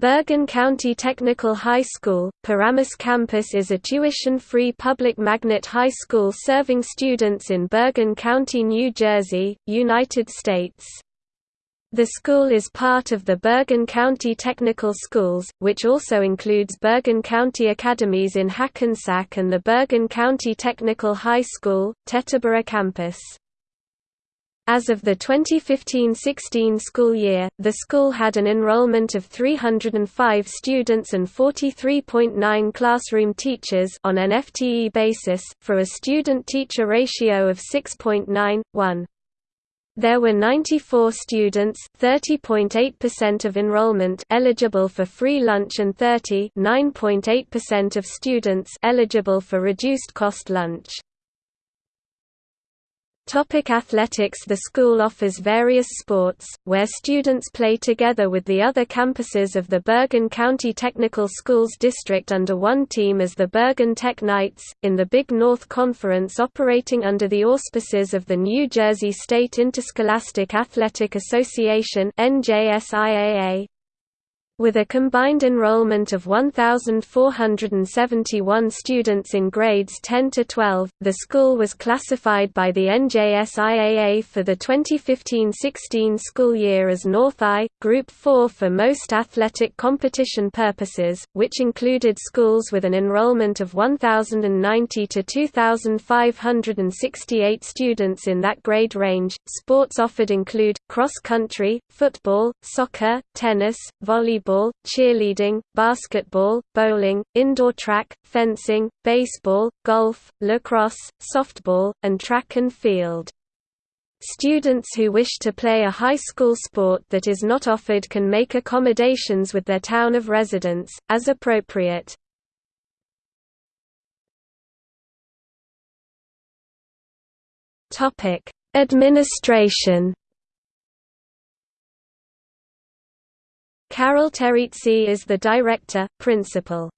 Bergen County Technical High School, Paramus Campus is a tuition-free public magnet high school serving students in Bergen County, New Jersey, United States. The school is part of the Bergen County Technical Schools, which also includes Bergen County Academies in Hackensack and the Bergen County Technical High School, Teterboro campus. As of the 2015–16 school year, the school had an enrollment of 305 students and 43.9 classroom teachers on an FTE basis, for a student-teacher ratio of 6.9:1. There were 94 students, 30.8% of enrollment eligible for free lunch and 30.9.8% of students eligible for reduced cost lunch. Topic athletics The school offers various sports, where students play together with the other campuses of the Bergen County Technical Schools District under one team as the Bergen Tech Knights, in the Big North Conference operating under the auspices of the New Jersey State Interscholastic Athletic Association. With a combined enrollment of 1,471 students in grades 10 to 12, the school was classified by the NJSIAA for the 2015–16 school year as North I, Group 4 for most athletic competition purposes, which included schools with an enrollment of 1,090 to 2,568 students in that grade range. Sports offered include cross country, football, soccer, tennis, volleyball volleyball, cheerleading, basketball, bowling, indoor track, fencing, baseball, golf, lacrosse, softball, and track and field. Students who wish to play a high school sport that is not offered can make accommodations with their town of residence, as appropriate. Administration Carol Territzi is the director, principal.